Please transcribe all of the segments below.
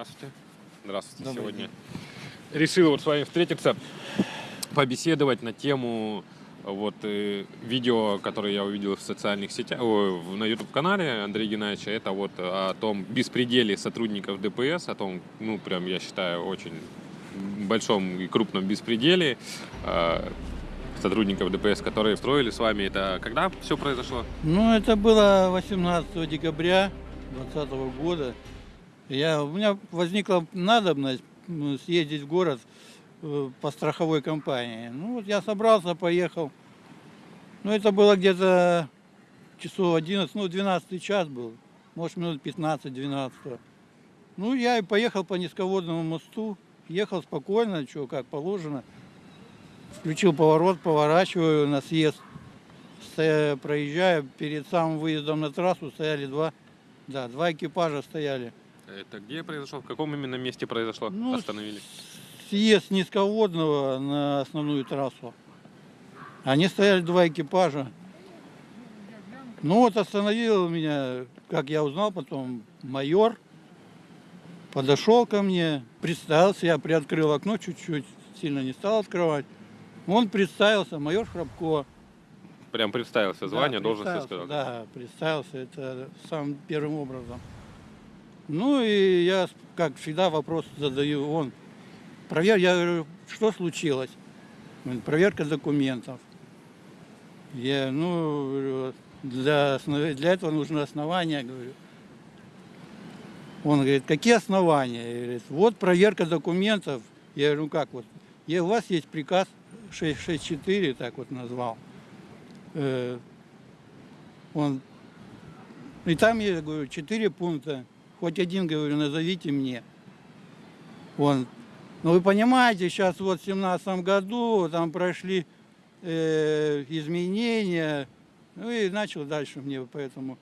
Здравствуйте. Здравствуйте. Добрый Сегодня день. решил вот с вами встретиться, побеседовать на тему вот э, видео, которое я увидел в социальных сетях, о, на YouTube-канале Андрея Геннадьевича, это вот о том беспределе сотрудников ДПС, о том, ну, прям, я считаю, очень большом и крупном беспределе э, сотрудников ДПС, которые строили с вами. Это когда все произошло? Ну, это было 18 декабря 2020 года. Я, у меня возникла надобность съездить в город э, по страховой компании. Ну, вот я собрался, поехал. Ну, это было где-то часов 11, ну, 12 час был. Может, минут 15-12. Ну, я и поехал по низководному мосту. Ехал спокойно, что, как положено. Включил поворот, поворачиваю на съезд. Проезжая, перед самым выездом на трассу стояли два, да, два экипажа стояли. Это где произошло? В каком именно месте произошло? Ну, Остановились? Съезд низководного на основную трассу. Они стояли два экипажа. Ну вот остановил меня, как я узнал потом, майор. Подошел ко мне, представился, я приоткрыл окно чуть-чуть, сильно не стал открывать. Он представился, майор Храбко. Прям представился звание, Да, должность сказал. Да, представился, это самым первым образом. Ну и я, как всегда, вопрос задаю. Он, провер, я говорю, что случилось? Проверка документов. Я, ну, для, для этого нужно основания, говорю. Он говорит, какие основания? Я говорю, вот проверка документов. Я говорю, ну как вот? Я, у вас есть приказ 664, так вот назвал. Э, он, и там я говорю, четыре пункта. Хоть один, говорю, назовите мне. Он, ну вы понимаете, сейчас вот в семнадцатом году там прошли э, изменения. Ну и начал дальше мне поэтому.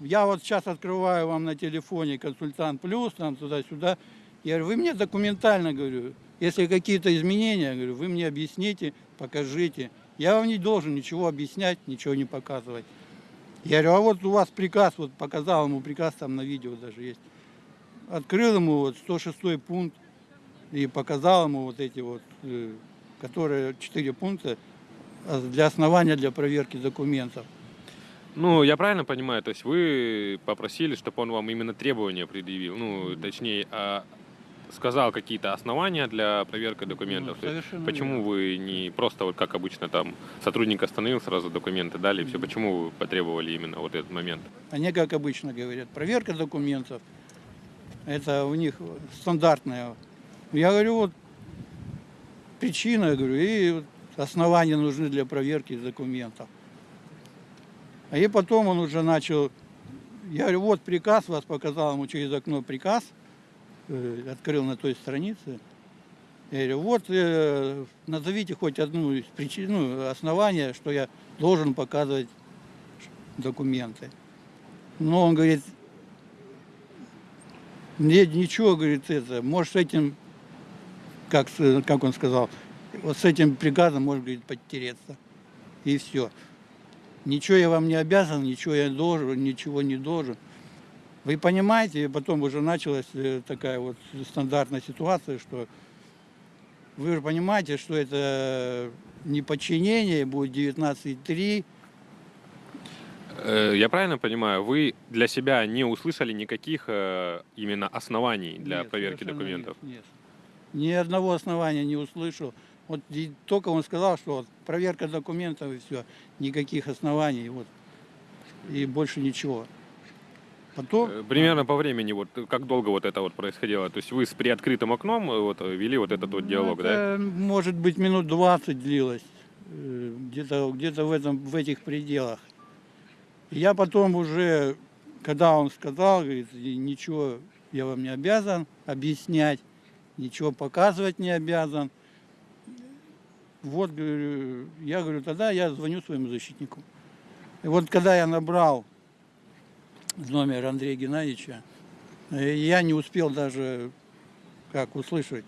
Я вот сейчас открываю вам на телефоне консультант плюс, там туда-сюда. Я говорю, вы мне документально, говорю, если какие-то изменения, говорю, вы мне объясните, покажите. Я вам не должен ничего объяснять, ничего не показывать. Я говорю, а вот у вас приказ, вот показал ему приказ, там на видео даже есть. Открыл ему вот 106 пункт и показал ему вот эти вот, э, которые четыре пункта а, для основания для проверки документов. Ну, я правильно понимаю, то есть вы попросили, чтобы он вам именно требования предъявил, ну, точнее, а, сказал какие-то основания для проверки документов. Ну, есть почему верно. вы не просто, вот как обычно, там, сотрудник остановил, сразу документы дали, все, почему вы потребовали именно вот этот момент? Они, как обычно говорят, проверка документов. Это у них стандартная. Я говорю, вот причина, я говорю, и основания нужны для проверки документов. А и потом он уже начал, я говорю, вот приказ, вас показал ему через окно приказ, открыл на той странице. Я говорю, вот э, назовите хоть одну из причин, ну, основания, что я должен показывать документы. Но он говорит, нет, ничего, говорит, это, может с этим, как, как он сказал, вот с этим приказом может, говорит, подтереться. И все. Ничего я вам не обязан, ничего я должен, ничего не должен. Вы понимаете, и потом уже началась э, такая вот стандартная ситуация, что вы же понимаете, что это не подчинение, будет 19.3, Э, Я правильно понимаю, вы для себя не услышали никаких э, именно оснований для Нет, проверки документов? Нет, нет. Ни одного основания не услышал. Вот только он сказал, что вот проверка документов и все, никаких оснований, вот, и больше ничего. Потом, Э, Примерно по времени, вот как долго вот это вот происходило? То есть вы с приоткрытым окном э, вот, вели вот этот вот ну, диалог, да? это, может быть, минут 20 длилось, э, где-то где в, этом, в этих пределах. Я потом уже, когда он сказал, говорит, «И ничего я вам не обязан объяснять, ничего показывать не обязан. Вот, говорю, я говорю, тогда я звоню своему защитнику. И вот когда я набрал номер Андрея Геннадьевича, я не успел даже как услышать.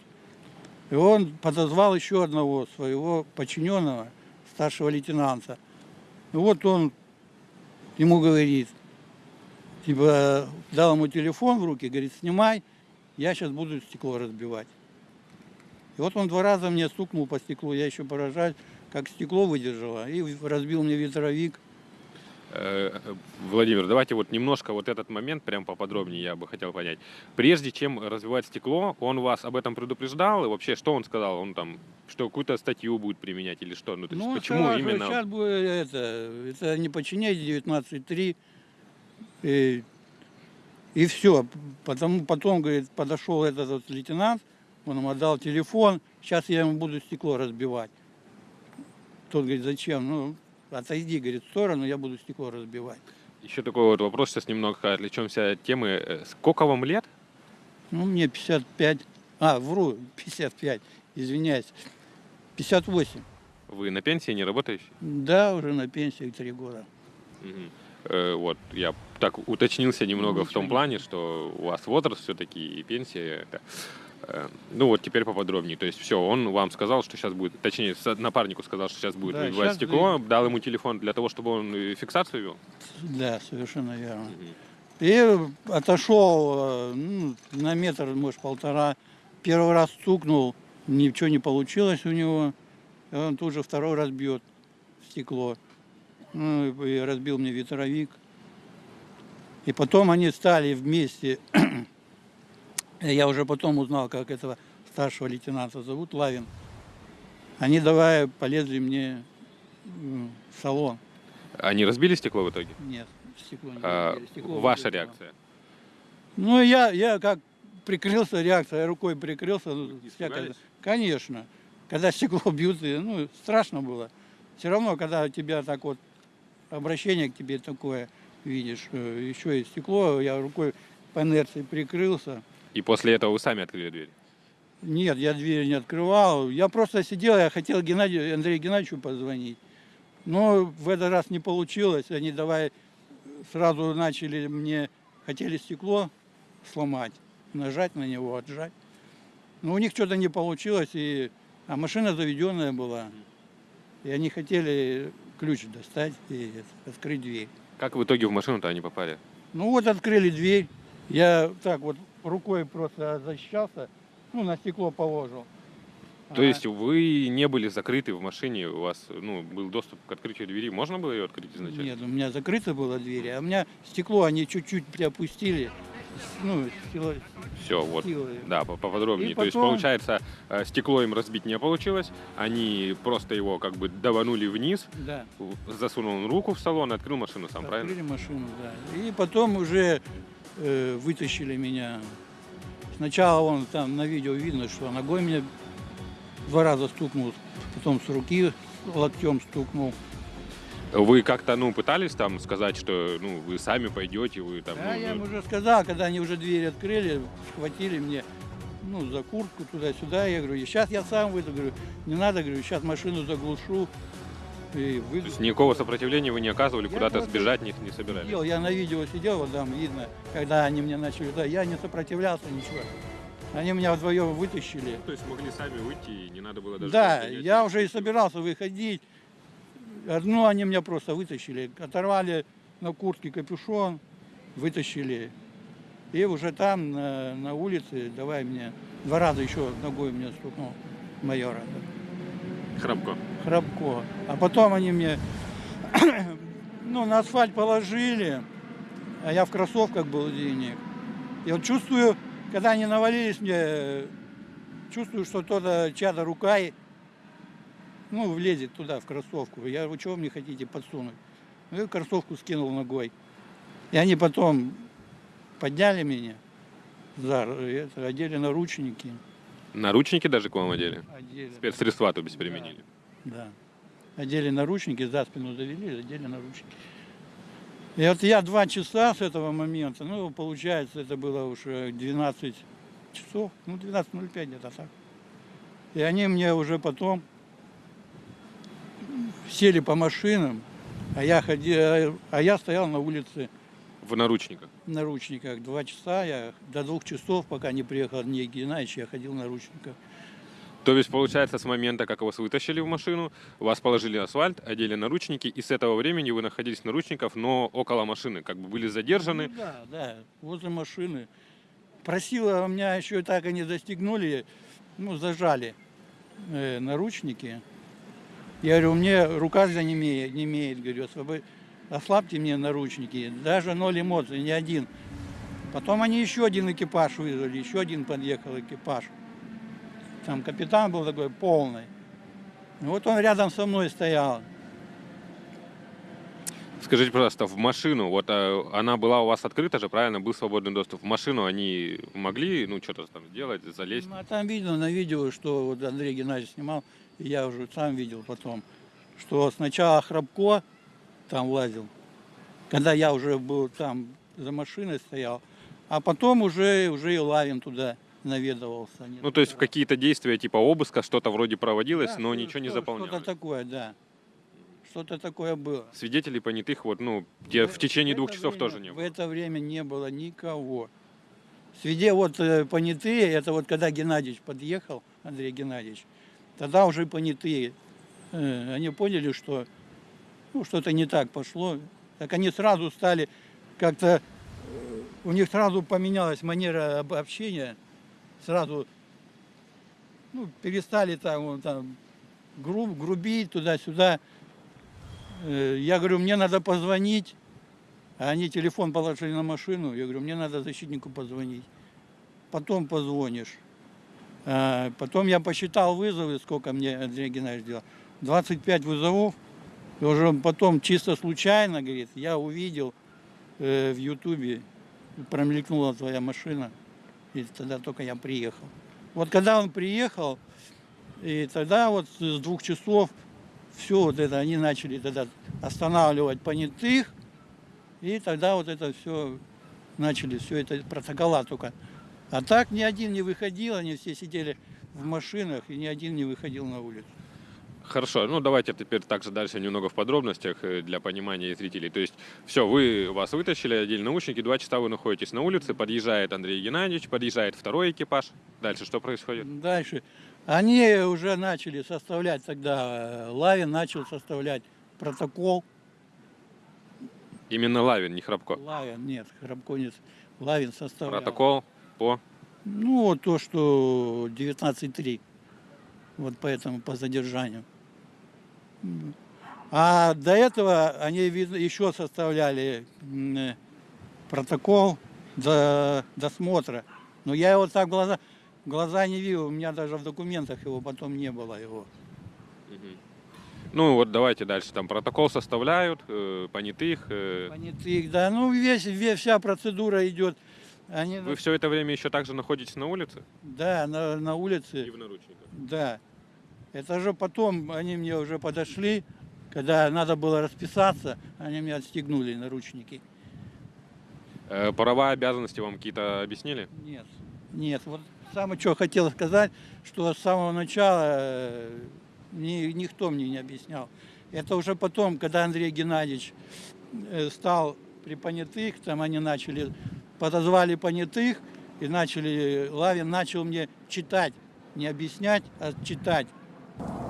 И он подозвал еще одного своего подчиненного, старшего лейтенанта. И вот он ему говорит, типа, дал ему телефон в руки, говорит, снимай, я сейчас буду стекло разбивать. И вот он два раза мне стукнул по стеклу, я еще поражаюсь, как стекло выдержало, и разбил мне ветровик. Э, Владимир, давайте вот немножко вот этот момент прям поподробнее я бы хотел понять. Прежде чем развивать стекло, он вас об этом предупреждал? И вообще, что он сказал? Он там, что какую-то статью будет применять или что? Ну, то есть, Ну, почему сказал, именно? Сейчас будет это, это не подчиняйте 19.3. И, и все. Потом, потом, говорит, подошел этот вот лейтенант, он ему отдал телефон, сейчас я ему буду стекло разбивать. Тот говорит, зачем? Ну, отойди, говорит, в сторону, я буду стекло разбивать. Еще такой вот вопрос, сейчас немного отвлечемся от темы. Э, Сколько вам лет? Ну, мне 55, а, вру, 55, извиняюсь, 58. Вы на пенсии, не работающий? Да, уже на пенсии три года. Мгм. Э, Вот, я так уточнился немного в Ничего том не- плане, что у вас возраст все-таки и пенсия. Это, ну вот теперь поподробнее. То есть все, он вам сказал, что сейчас будет, точнее, напарнику сказал, что сейчас будет Да, выбивать стекло, дал ему телефон для того, чтобы он э, фиксацию вел. Да, совершенно верно. Мгм. И отошел э, ну, на метр, может, полтора. Первый раз стукнул, ничего не получилось у него. И он тут же второй раз бьет стекло. Ну, и разбил мне ветровик. И потом они стали вместе. Я уже потом узнал, как этого старшего лейтенанта зовут, Лавин. Они давай полезли мне в салон. Они разбили стекло в итоге? Нет, стекло не А, разбили, стекло ваша выбило. реакция? Ну, я, я как прикрылся, реакция, рукой прикрылся. ну, всякое. Конечно. Когда стекло бьют, ну, страшно было. Все равно, когда у тебя так вот обращение к тебе такое видишь, э, еще и стекло, я рукой по инерции прикрылся. И после этого вы сами открыли дверь? Нет, я дверь не открывал. Я просто сидел, я хотел Геннадию, Андрею Геннадьевичу позвонить. Но в этот раз не получилось. Они давай сразу начали мне, хотели стекло сломать, нажать на него, отжать. Но у них что-то не получилось, и, а машина заведенная была. И они хотели ключ достать и открыть дверь. Как в итоге в машину-то они попали? Ну вот открыли дверь. Я так вот рукой просто защищался, ну на стекло положил. То А, есть вы не были закрыты в машине, у вас ну, был доступ к открытию двери, можно было ее открыть изначально? Нет, у меня закрыта была дверь, а у меня стекло они чуть-чуть приопустили. Ну, силой. Все, вот. силой. Да, по- поподробнее. И То есть, потом- получается, э, стекло им разбить не получилось, они просто его как бы даванули вниз, Да. засунул руку в салон открыл машину сам, правильно? Открыли машину, да. И потом уже э, вытащили меня. Сначала он там на видео видно, что ногой меня два раза стукнул, потом с руки локтем стукнул. Вы как-то, ну, пытались там сказать, что, ну, вы сами пойдете, вы там... Да, ну, я им ну, уже сказал, когда они уже дверь открыли, схватили мне, ну, за куртку туда-сюда. Я говорю, сейчас я сам выйду, говорю, не надо, говорю, сейчас машину заглушу и То выйду. есть никакого сопротивления вы не оказывали, куда-то сбежать не, не собирались? Сидел, я на видео сидел, вот там видно, когда они мне начали, да, я не сопротивлялся ничего. Они меня вдвоем вытащили. То есть могли сами выйти, и не надо было даже... Да, я уже и собирался выходить. Одну они меня просто вытащили, оторвали на куртке капюшон, вытащили. И уже там, на, на улице, давай мне, два раза еще ногой мне стукнул майора. Храбко. Храбко. А потом они мне ну, на асфальт положили, а я в кроссовках был денег. И вот чувствую, когда они навалились мне, чувствую, что кто-то, чья-то рука, и, ну, влезет туда, в кроссовку. Я говорю, чего вы мне хотите подсунуть? Ну, я кроссовку скинул ногой. И они потом подняли меня, за, это, одели наручники. Наручники даже к вам одели? Одели. Спецсредства, то есть, применили? Да. Одели наручники, за спину завели, одели наручники. И вот я два часа с этого момента, ну, получается, это было уже 12 часов, ну, 12.05 где-то так. И они мне уже потом сели по машинам, а я ходил, а я стоял на улице В наручниках. в наручниках. Два часа, я до двух часов, пока не приехал Андрей Геннадьевич, я ходил в наручниках. То есть, получается, с момента, как вас вытащили в машину, вас положили асфальт, одели наручники, и с этого времени вы находились в наручниках, но около машины, как бы были задержаны. Ну да, да, возле машины. Просила, у меня еще так и не застегнули, ну, зажали э, наручники. Я говорю, мне рука не имеет, не имеет, говорю, освобо- ослабьте мне наручники. Даже ноль эмоций, ни один. Потом они еще один экипаж вызвали, еще один подъехал экипаж. Там капитан был такой полный. Вот он рядом со мной стоял. Скажите, пожалуйста, в машину, вот э, она была у вас открыта же, правильно, был свободный доступ. В машину они могли, ну, что-то там сделать, залезть? Ну, а там видно на видео, что вот Андрей Геннадьевич снимал, и я уже сам видел потом, что сначала Храбко там лазил, когда я уже был там за машиной стоял, а потом уже, уже и Лавин туда наведывался. Ну, то есть в какие-то действия типа обыска что-то вроде проводилось, Да, но что- ничего не заполнялось. Что-то такое, да. Что-то такое было. Свидетелей понятых вот, ну, те- в течение В двух часов время- тоже не В было. это время не было никого. Свиде вот э, понятые, это вот когда Геннадьевич подъехал, Андрей Геннадьевич, тогда уже понятые, э, они поняли, что ну, что-то не так пошло. Так они сразу стали как-то, э, у них сразу поменялась манера об- общения, сразу ну, перестали там, там груб, грубить туда-сюда. Э, Я говорю, мне надо позвонить. А они телефон положили на машину. Я говорю, мне надо защитнику позвонить. Потом позвонишь. А, Потом я посчитал вызовы, сколько мне Андрей Геннадьевич делал. 25 вызовов. И уже потом чисто случайно, говорит, я увидел э, в Ютубе, промелькнула твоя машина. И тогда только я приехал. Вот когда он приехал, и тогда вот с двух часов все вот это, они начали тогда останавливать понятых, и тогда вот это все начали, все это протокола только. А так ни один не выходил, они все сидели в машинах, и ни один не выходил на улицу. Хорошо, ну давайте теперь также дальше немного в подробностях э, для понимания зрителей. То есть, все, вы вас вытащили, одели наушники, два часа вы находитесь на улице, подъезжает Андрей Геннадьевич, подъезжает второй экипаж. Дальше что происходит? Дальше. Они уже начали составлять тогда, э, Лавин начал составлять протокол. Именно Лавин, не Храбко. Лавин, нет, Храбко нет, Лавин составлял. Протокол по... Ну, то, что 19.3. Вот поэтому по задержанию. А до этого они еще составляли э, протокол до досмотра. Но я его так глаза, глаза не видел, у меня даже в документах его потом не было его. Ну вот давайте дальше. Там протокол составляют, э, понятых. э. Понятых, да, ну весь, весь, вся процедура идет. Они, Вы все это время еще также находитесь на улице? да, на, на улице. И в наручниках. Да. Это же потом они мне уже подошли, когда надо было расписаться, они мне отстегнули наручники. Э, Права обязанности вам какие-то объяснили? Нет, нет. Вот самое, что хотел сказать, что с самого начала э, ни- никто мне не объяснял. Это уже потом, когда Андрей Геннадьевич э, стал при понятых, там они начали, подозвали понятых и начали, Лавин начал мне читать, не объяснять, а читать.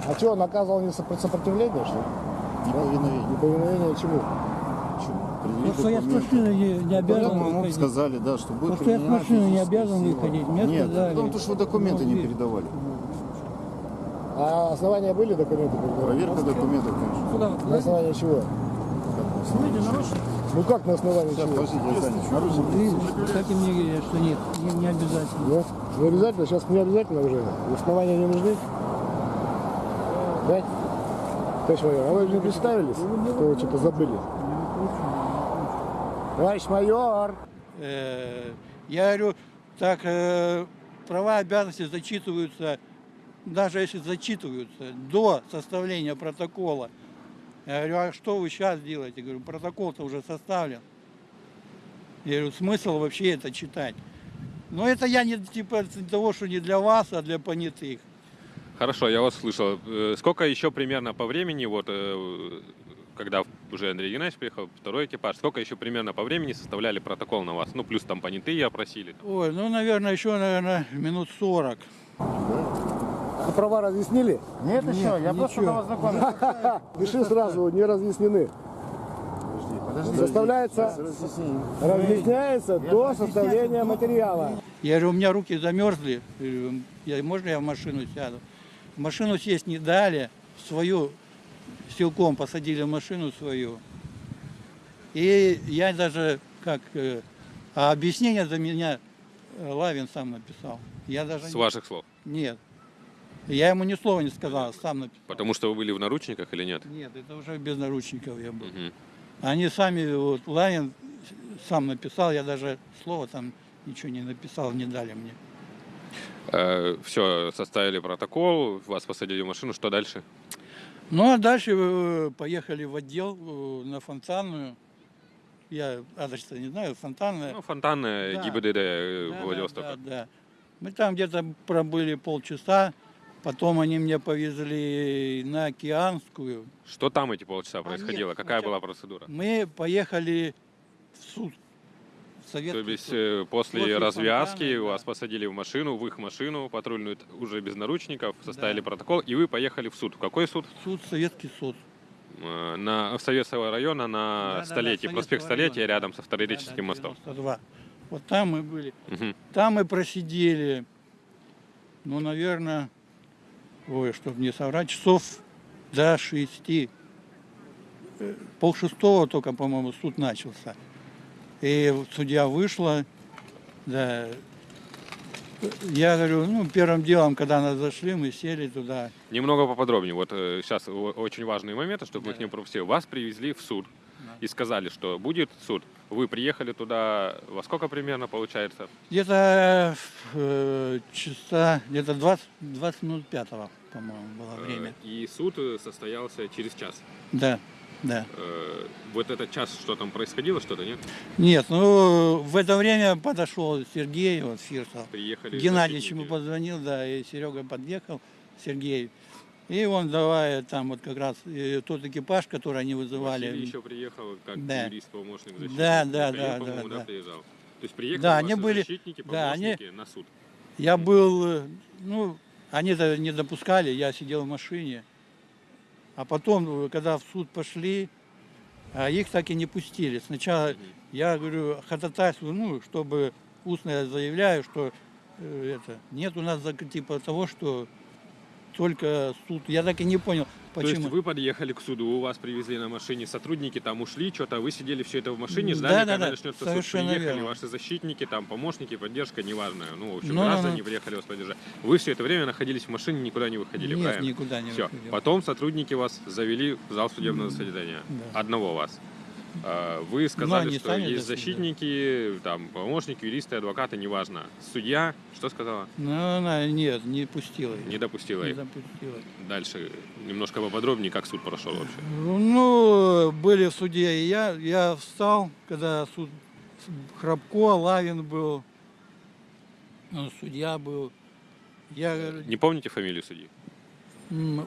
А что, он оказывал не сопро- сопротивление, что ли? Неповиновение. Неповиновение чему? Предъявить что я с машины не, не обязан Потом ему выходить. сказали, да, что будет Потому что я с машины не обязан сила. выходить. Мне Нет, сказали. потому что вы документы Ну, не видишь. передавали. А основания были документы? Проверка документов, конечно. На основании чего? Ну как на основании Сейчас, чего? подождите, Александр, наручники. Как и мне говорят, что нет, не, не обязательно. Нет? Не обязательно? Сейчас не обязательно уже? Основания не нужны? Да? Товарищ майор, а вы не представились? Что вы что-то забыли? Товарищ майор! Э, Я говорю, так э, права обязанности зачитываются, даже если зачитываются до составления протокола. Я говорю, а что вы сейчас делаете? говорю, протокол-то уже составлен. Я говорю, смысл вообще это читать? Но это я не типа того, что не для вас, а для понятых. Хорошо, я вас слышал. Э, Сколько еще примерно по времени, вот, э, когда уже Андрей Геннадьевич приехал, второй экипаж, сколько еще примерно по времени составляли протокол на вас? Ну, плюс там понятые опросили. Ой, ну, наверное, еще, наверное, минут 40. А права разъяснили? Нет, еще, я просто ничего. вас знакомлю. Пиши сразу, не разъяснены. Подожди, подожди. Составляется, разъясняется до составления материала. Я говорю, у меня руки замерзли. Говорю, «Я- можно я в машину сяду? Машину сесть не дали, свою силком посадили в машину свою. И я даже, как, э, а объяснение за меня э, Лавин сам написал. Я даже С не- ваших слов. Нет. Я ему ни слова не сказал, сам написал. Потому что вы были в наручниках или нет? Нет, это уже без наручников я был. Мгм. Они сами, вот Лавин сам написал, я даже слова там ничего не написал, не дали мне. Все, составили протокол, вас посадили в машину, что дальше? Ну а дальше э, поехали в отдел э, на Фонтанную. Я адрес не знаю, Фонтанная. Ну, фонтанная Да. ГИБДД э, Да, да, Владивостока. да, да. Мы там где-то пробыли полчаса, потом они меня повезли на Океанскую. Что там эти полчаса А, происходило? нет, Какая сначала- была процедура? Мы поехали в суд. В То есть э, после, После развязки фонтана, вас да. посадили в машину, в их машину, патрульную, уже без наручников, составили Да. протокол, и вы поехали в суд. В какой суд? Суд, Советский суд. Э, На в Советского района на Да-да-да, столетии, Советского проспект Столетия, района. рядом со Старореческим Да, да, мостом. 92. Вот там мы были. Мгм. Там мы просидели, ну, наверное, ой, чтобы не соврать, часов до шести. Э, Пол шестого только, по-моему, суд начался. И судья вышла, да. Я говорю, ну, первым делом, когда нас зашли, мы сели туда. Немного поподробнее. Вот сейчас очень важные моменты, чтобы мы их не пропустили. Вас привезли в суд и сказали, что будет суд. Вы приехали туда во сколько примерно получается? Где-то э, часа, где-то 20, 20 минут пятого, по-моему, было Э, время. И суд э, состоялся через час. Да, да. Э, Вот этот час, что там происходило, что-то нет? Нет, ну в это время подошел Сергей вот, Фирсов. Приехали Геннадьевич ему позвонил, да, и Серега подъехал, Сергей. И он давай там вот как раз э, тот экипаж, который они вызывали. Василий еще приехал как Да. юрист, помощник защитника. Да, да, да, по-моему, да, да. приезжал. То есть приехали Да, они были- защитники, да, они- помощники на суд. Я был, э, ну, они-то не допускали, я сидел в машине. А потом, э, когда в суд пошли, а их так и не пустили. Сначала я говорю, ходатайствую, ну, чтобы устно я заявляю, что э, это, нет у нас типа того, что только суд. Я так и не понял, То почему. есть вы подъехали к суду, у вас привезли на машине сотрудники, там ушли, что-то, а вы сидели все это в машине, ждали, да-да-да, когда начнется суд. совершенно Приехали верно. ваши защитники, там помощники, поддержка, неважно. Ну, в общем, Ну-ну-ну. граждане приехали вас поддержать. Вы все это время находились в машине, никуда не выходили, Нет, правильно? никуда не Все. выходил. Потом сотрудники вас завели в зал судебного заседания. Да. Одного вас. А, Вы сказали, они что есть дошли, да. защитники, там, помощники, юристы, адвокаты, неважно. Судья, что сказала? Ну, она нет, не пустила. их, Не допустила не их. допустила. Дальше немножко поподробнее, как суд прошел вообще. Ну, были в суде и я. Я встал, когда суд Храбко, Лавин был, ну, судья был. Я Не помните фамилию судьи?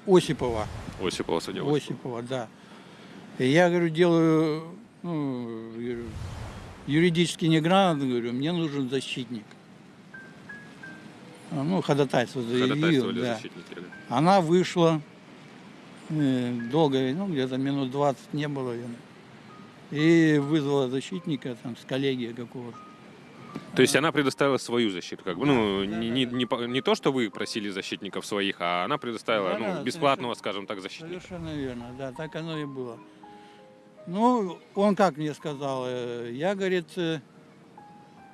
Осипова. Осипова судья. Осипова, да. Я, говорю, делаю, ну, говорю, юридически неграмотно, говорю, мне нужен защитник. А, Ну, ходатайство заявил, да. да. Она вышла, э, долго, ну, где-то минут 20 не было. И вызвала защитника там с коллегии какого-то. То есть она предоставила свою защиту, как бы, ну, не, не, не, по- не то, что вы просили защитников своих, а она предоставила, Да, ну, да, бесплатного, скажем так, защитника. Совершенно верно, да, так оно и было. Ну, он как мне сказал, э, я, говорит, э,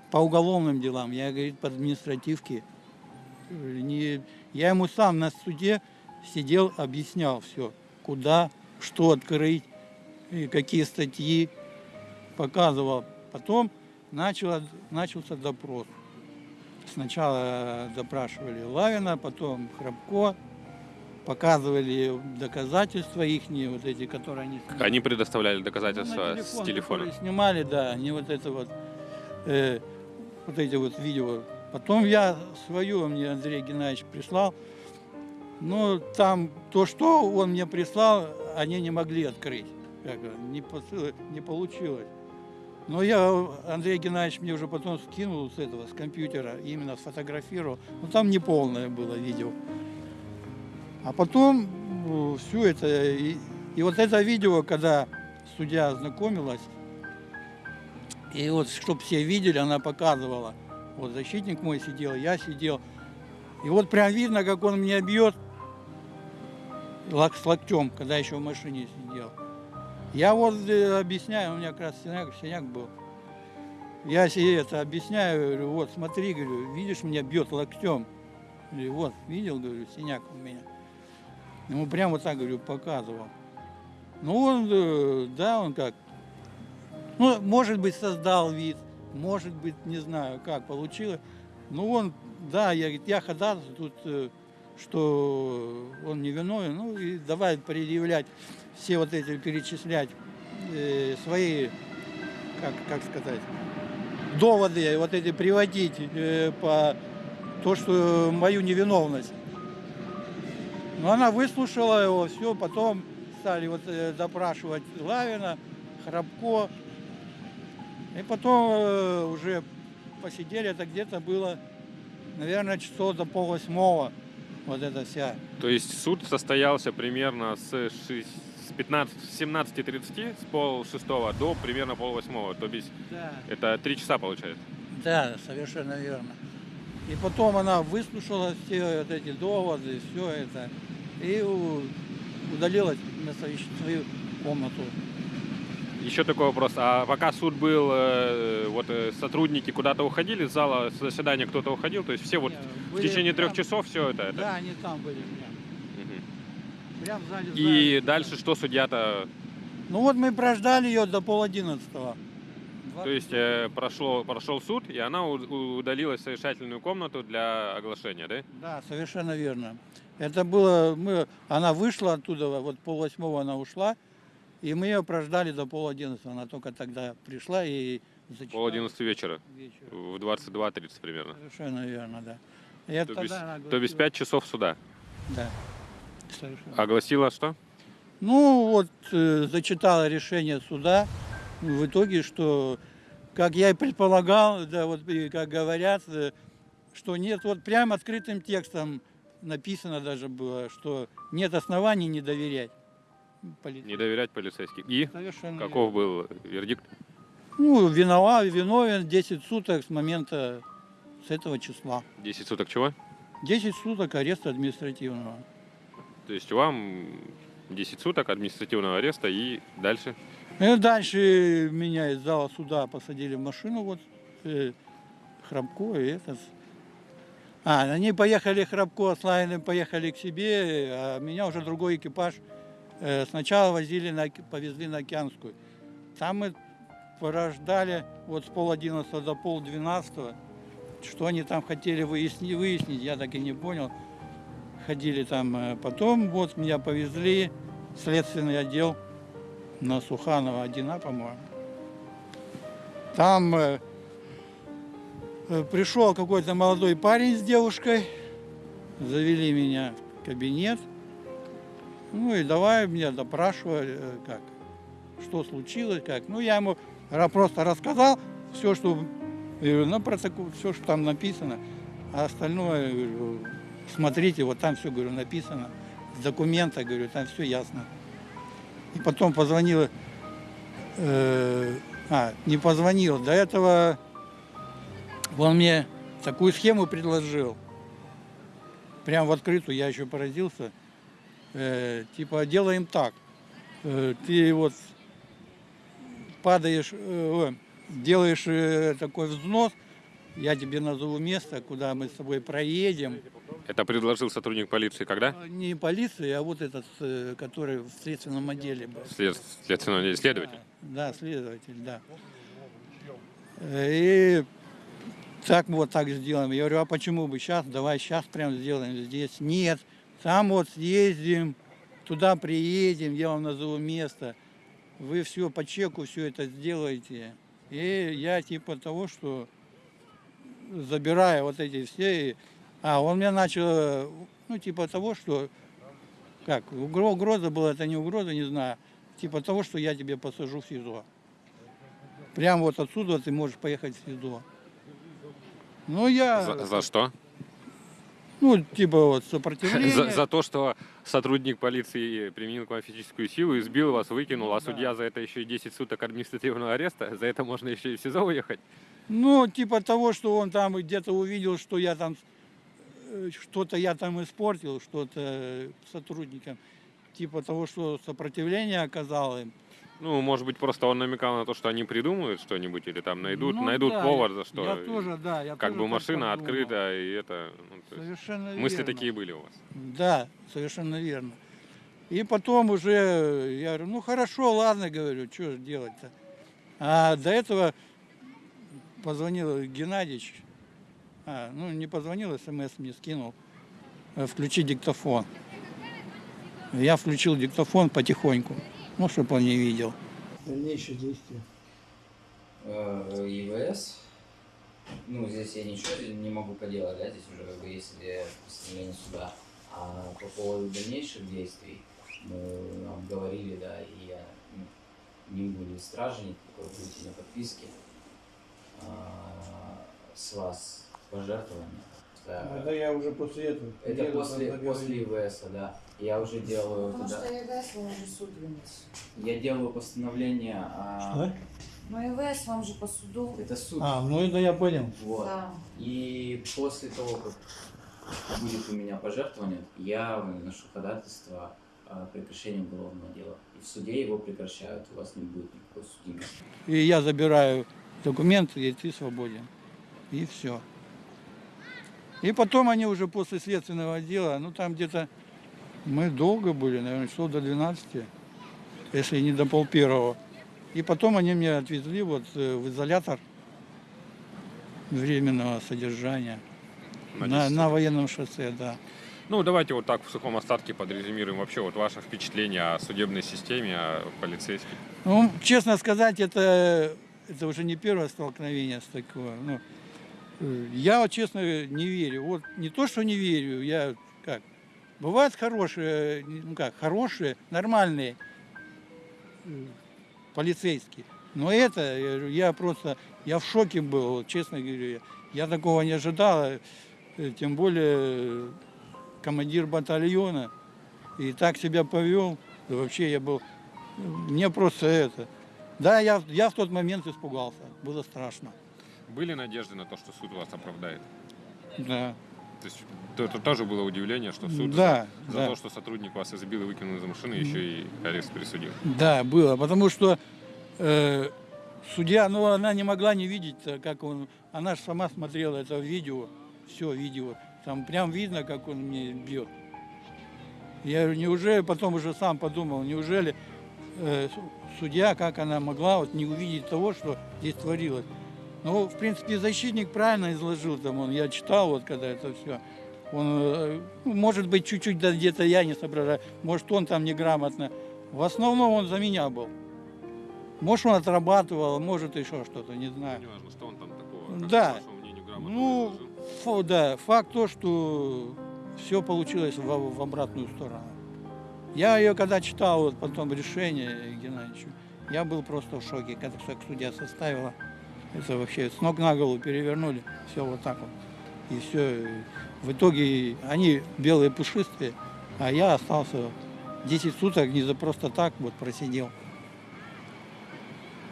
по уголовным делам, я, говорит, по административке. Э, Не, я ему сам на суде сидел, объяснял все, куда, что открыть, и какие статьи, показывал. Потом начало, начался допрос. Сначала допрашивали Лавина, потом Храбко, показывали доказательства их, вот эти, которые они снимали. Они предоставляли Ну, доказательства с телефон, телефона. которые снимали, да, они вот это вот, э, вот эти вот видео. Потом я свою, мне Андрей Геннадьевич прислал. Ну, там то, что он мне прислал, они не могли открыть. Как, не, не получилось. Но я, Андрей Геннадьевич мне уже потом скинул с этого, с компьютера, именно сфотографировал. Ну, там неполное было видео. А потом все это, и, и вот это видео, когда судья ознакомилась, и вот, чтобы все видели, она показывала. Вот защитник мой сидел, я сидел. И вот прям видно, как он меня бьет с локтем, когда еще в машине сидел. Я вот э, объясняю, у меня как раз синяк, синяк был. Я себе это объясняю, говорю, вот смотри, говорю, видишь, меня бьет локтем. Говорю, вот, видел, говорю, синяк у меня. Ему прям вот так, говорю, показывал. Ну, он, э, да, он как, ну, может быть, создал вид, может быть, не знаю, как получилось. Ну, он, да, я, я ходатайствую тут, э, что он не виновен, ну, и давай предъявлять все вот эти, перечислять э, свои, как, как сказать, доводы, вот эти приводить э, по то, что мою невиновность. Но она выслушала его, все, потом стали вот э, допрашивать Лавина, Храбко. И потом э, уже посидели, это где-то было, наверное, часов до полвосьмого, вот эта вся. То есть суд состоялся примерно с, шесть- с 15, с 17.30, с пол шестого до примерно пол восьмого. То есть Да. это три часа получается. Да, совершенно верно. И потом она выслушала все вот эти доводы, все это, и удалилась на свою, комнату. Еще такой вопрос. А пока суд был, э, вот э, сотрудники куда-то уходили из зала заседания, кто-то уходил, то есть все вот Не, в течение трех часов все это. это. Да, они там были. Мгм. Прям в зале И заседания. дальше что судья-то, Ну вот мы прождали ее до пол одиннадцатого. то есть э, прошло, прошел суд, и она удалилась в совещательную комнату для оглашения, да? Да, совершенно верно. Это было, мы, она вышла оттуда, вот пол восьмого она ушла, и мы ее прождали до пол одиннадцатого. Она только тогда пришла и зачитала Пол одиннадцати вечера, вечером. в 22.30 примерно. Совершенно верно, да. Это То тогда она то огласила- 5 часов суда. Да. Совершенно. Огласила что? Ну, вот э, зачитала решение суда. В итоге, что, как я и предполагал, да, вот и как говорят, э, что нет, вот прям открытым текстом написано даже было, что нет оснований не доверять. полиции. Не доверять полицейским. И Совершенно каков был вердикт? верно. Ну, виноват, виновен 10 суток с момента, с этого числа. 10 суток чего? 10 суток ареста административного. То есть вам 10 суток административного ареста и дальше? И дальше меня из зала суда посадили в машину, вот, э, Храбко и этот. А, они поехали, Храбко с Лайным поехали к себе, а меня уже другой экипаж э, сначала возили на, повезли на Океанскую. Там мы порождали вот с пол одиннадцатого до пол двенадцатого. Что они там хотели выяснить, выяснить, я так и не понял. Ходили там. э, Потом вот меня повезли следственный отдел на Суханова 1А, по-моему. Там э, пришел какой-то молодой парень с девушкой, завели меня в кабинет, ну и давай меня допрашивали, э, как, что случилось, как. Ну я ему просто рассказал все, что на протокол, все, что там написано, а остальное, говорю, смотрите, вот там все, говорю, написано, в документах, говорю, там все ясно. И потом позвонила, э, а, не позвонил, до этого он мне такую схему предложил. Прям в открытую, я еще поразился. Э, типа, делаем так, э, ты вот падаешь, э, делаешь э, такой взнос, я тебе назову место, куда мы с тобой проедем. Это предложил сотрудник полиции когда? А, Не полиция, а вот этот, э, который в следственном отделе был. След- Следственного отдела, следователь. Да, следователь, да. Э, И так вот так сделаем. Я говорю, а почему бы сейчас, давай сейчас прям сделаем здесь. Нет, там вот съездим, туда приедем, я вам назову место. Вы все по чеку все это сделаете. И я типа того, что забираю вот эти все. и- А, он мне начал, ну, типа того, что, как, угро- угроза была, это не угроза, не знаю. Типа того, что я тебе посажу в СИЗО. Прям вот отсюда ты можешь поехать в СИЗО. Ну, я... За, за что? Ну, типа вот За, сопротивление. за то, что сотрудник полиции применил к вам физическую силу, избил вас, выкинул, а Да. судья за это еще и 10 суток административного ареста, за это можно еще и в СИЗО уехать. Ну, типа того, что он там где-то увидел, что я там э, что-то я там испортил, что-то э, сотрудникам. Типа того, что сопротивление оказал им. Ну, может быть, просто он намекал на то, что они придумают что-нибудь или там найдут, Ну найдут да, повод, за что. Я тоже, да. Я как тоже бы машина подумал. открыта, и это... ну, есть Совершенно мысли верно. такие были у вас. Да, совершенно верно. И потом уже я говорю, ну хорошо, ладно, говорю, что делать-то. А до этого позвонил Геннадьевич, а, ну не позвонил, смс мне скинул, э, включи диктофон. Я включил диктофон потихоньку, ну, чтобы он не видел. Дальнейшие действия. э, ИВС. Ну, здесь я ничего не могу поделать, да, здесь уже как бы есть э, постановление суда. А по поводу дальнейших действий мы обговорили, да, и я ну, не будет стражи, никакой будете на подписке. А, с вас пожертвования. Да. Это я уже после этого. Это после, после ИВС, да. Я уже делаю Потому туда- что ЕВС вам уже суд вынес. Я делаю постановление, а, Что? Ну ЕВС вам же по суду. это суд. А, ну это я понял. Вот. Да. И после того, как будет у меня пожертвование, я выношу ходатайство о прекращении уголовного дела. И в суде его прекращают, у вас не будет никакой судимости. И я забираю документы, и ты свободен. И все. И потом они уже после следственного дела, ну там где-то мы долго были, наверное, часов до 12, если не до пол первого. И потом они меня отвезли вот э, в изолятор временного содержания на на, 10 на военном шоссе, да. Ну, давайте вот так в сухом остатке подрезюмируем вообще вот ваше впечатление о судебной системе, о полицейских. Ну, честно сказать, это, это уже не первое столкновение с такого. Ну, э, я, вот, честно, не верю. Вот не то, что не верю, я. Бывают хорошие, ну как, хорошие, нормальные э, полицейские. Но это, я, говорю, я просто, я в шоке был, честно говорю. Я, такого не ожидал, э, тем более э, командир батальона. И так себя повел, да вообще я был мне просто это. Да, я, я в тот момент испугался. Было страшно. Были надежды на то, что суд вас оправдает? Да. То есть то- это тоже было удивление, что суд Да, за, за да. то, что сотрудник вас избил и выкинул из машины, еще и арест присудил. Да, было. Потому что э, судья, ну, она не могла не видеть, э, как он. Она же сама смотрела это видео, все видео. Там прям видно, как он мне бьет. Я говорю, неужели, потом уже сам подумал, неужели э, су- судья, как она могла вот не увидеть того, что здесь творилось. Ну, в принципе, защитник правильно изложил там, он, я читал вот когда это все. Он, э, ну, может быть, чуть-чуть да, где-то я не соображаю, может, он там неграмотно. В основном он за меня был. Может, он отрабатывал, может, еще что-то, не знаю. Неважно, что он там такого, как, Да. по мнению, грамотно Ну, фу- да, факт то, что все получилось в, в обратную сторону. Я ее когда читал, вот потом решение Геннадьевичу, я был просто в шоке, когда судья составила. Это вообще с ног на голову перевернули, все вот так вот. И все. В итоге они белые пушистые, а я остался 10 суток не за просто так вот просидел.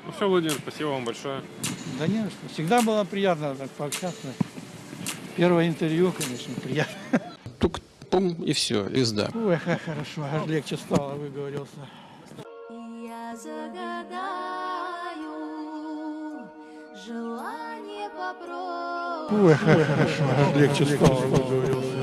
Ну все, Владимир, спасибо вам большое. Да не, что. всегда было приятно так пообщаться. Первое интервью, конечно, приятно. Тук, пум, и все, и сда. Ой, хорошо, аж легче стало, выговорился. Я загадаю желание попробовать. Легче стало, выговорился.